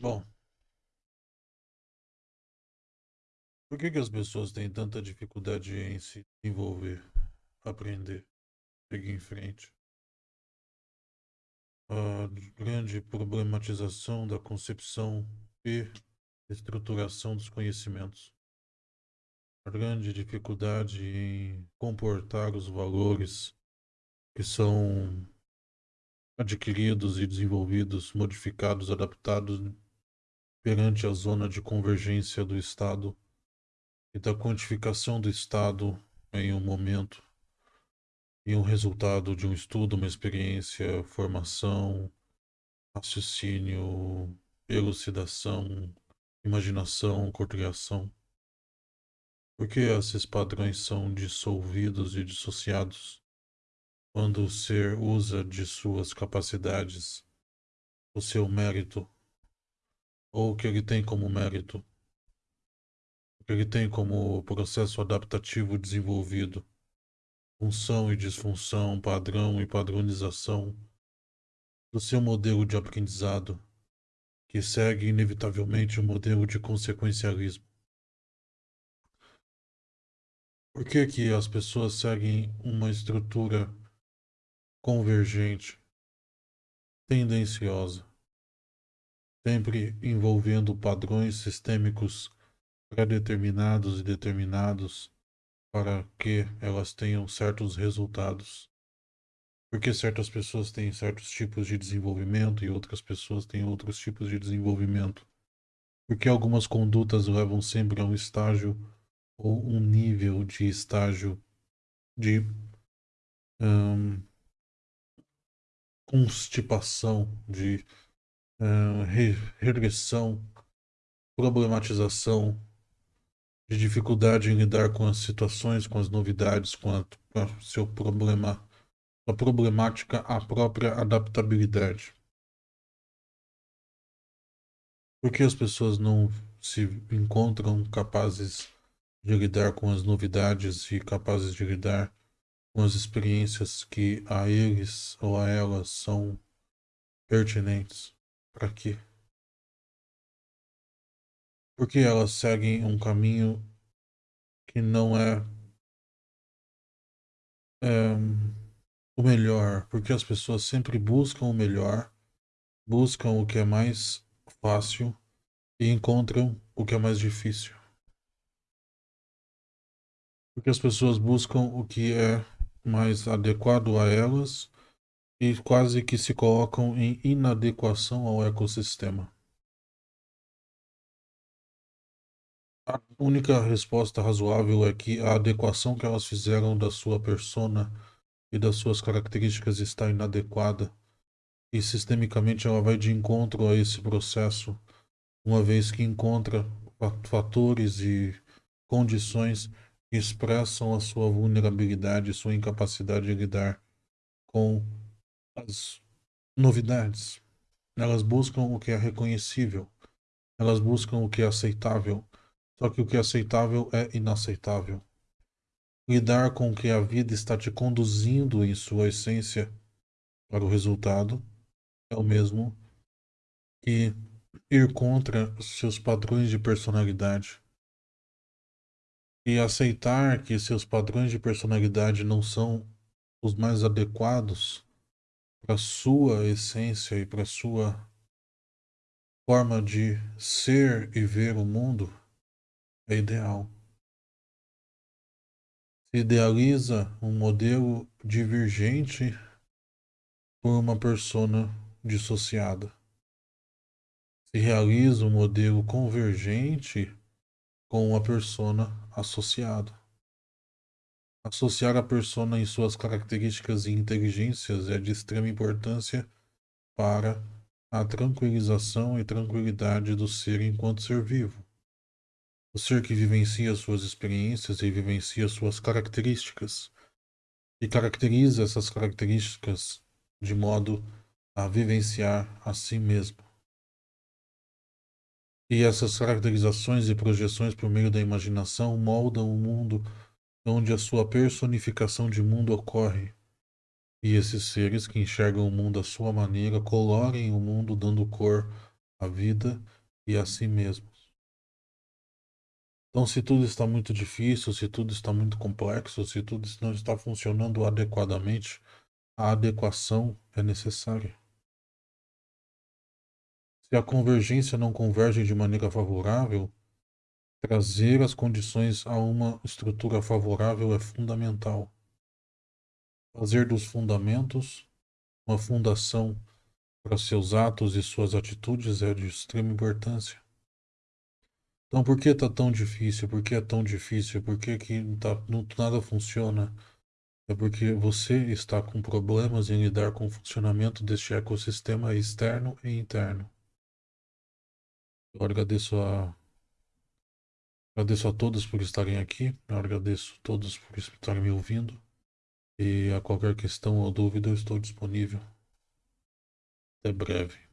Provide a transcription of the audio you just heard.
Bom, por que que as pessoas têm tanta dificuldade em se desenvolver, aprender, seguir em frente? A grande problematização da concepção e estruturação dos conhecimentos. A grande dificuldade em comportar os valores que são adquiridos e desenvolvidos, modificados, adaptados perante a zona de convergência do Estado e da quantificação do Estado em um momento e um resultado de um estudo, uma experiência, formação, raciocínio, elucidação, imaginação, cocriação. Por que esses padrões são dissolvidos e dissociados quando o ser usa de suas capacidades, o seu mérito, ou o que ele tem como mérito, o que ele tem como processo adaptativo desenvolvido? função e disfunção, padrão e padronização do seu modelo de aprendizado, que segue inevitavelmente o modelo de consequencialismo. Por que, que as pessoas seguem uma estrutura convergente, tendenciosa, sempre envolvendo padrões sistêmicos pré-determinados e determinados para que elas tenham certos resultados. Porque certas pessoas têm certos tipos de desenvolvimento e outras pessoas têm outros tipos de desenvolvimento. Porque algumas condutas levam sempre a um estágio ou um nível de estágio de um, constipação, de re regressão, problematização de dificuldade em lidar com as situações, com as novidades, com a, com a seu problema, a problemática, a própria adaptabilidade. Por que as pessoas não se encontram capazes de lidar com as novidades e capazes de lidar com as experiências que a eles ou a elas são pertinentes? Para quê? porque elas seguem um caminho que não é, é o melhor, porque as pessoas sempre buscam o melhor, buscam o que é mais fácil e encontram o que é mais difícil. Porque as pessoas buscam o que é mais adequado a elas e quase que se colocam em inadequação ao ecossistema. A única resposta razoável é que a adequação que elas fizeram da sua persona e das suas características está inadequada e sistemicamente ela vai de encontro a esse processo, uma vez que encontra fatores e condições que expressam a sua vulnerabilidade, sua incapacidade de lidar com as novidades. Elas buscam o que é reconhecível, elas buscam o que é aceitável, só que o que é aceitável é inaceitável. Lidar com o que a vida está te conduzindo em sua essência para o resultado é o mesmo que ir contra seus padrões de personalidade. E aceitar que seus padrões de personalidade não são os mais adequados para sua essência e para sua forma de ser e ver o mundo é ideal. Se idealiza um modelo divergente por uma persona dissociada. Se realiza um modelo convergente com uma persona associada. Associar a persona em suas características e inteligências é de extrema importância para a tranquilização e tranquilidade do ser enquanto ser vivo. O ser que vivencia suas experiências e vivencia suas características, e caracteriza essas características de modo a vivenciar a si mesmo. E essas caracterizações e projeções por meio da imaginação moldam o mundo onde a sua personificação de mundo ocorre. E esses seres que enxergam o mundo à sua maneira colorem o mundo dando cor a vida e a si mesmos. Então, se tudo está muito difícil, se tudo está muito complexo, se tudo não está funcionando adequadamente, a adequação é necessária. Se a convergência não converge de maneira favorável, trazer as condições a uma estrutura favorável é fundamental. Fazer dos fundamentos uma fundação para seus atos e suas atitudes é de extrema importância. Então, por que está tão difícil? Por que é tão difícil? Por que, que tá, não, nada funciona? É porque você está com problemas em lidar com o funcionamento deste ecossistema externo e interno. Eu agradeço a agradeço a todos por estarem aqui. Eu agradeço a todos por estarem me ouvindo. E a qualquer questão ou dúvida eu estou disponível. Até breve.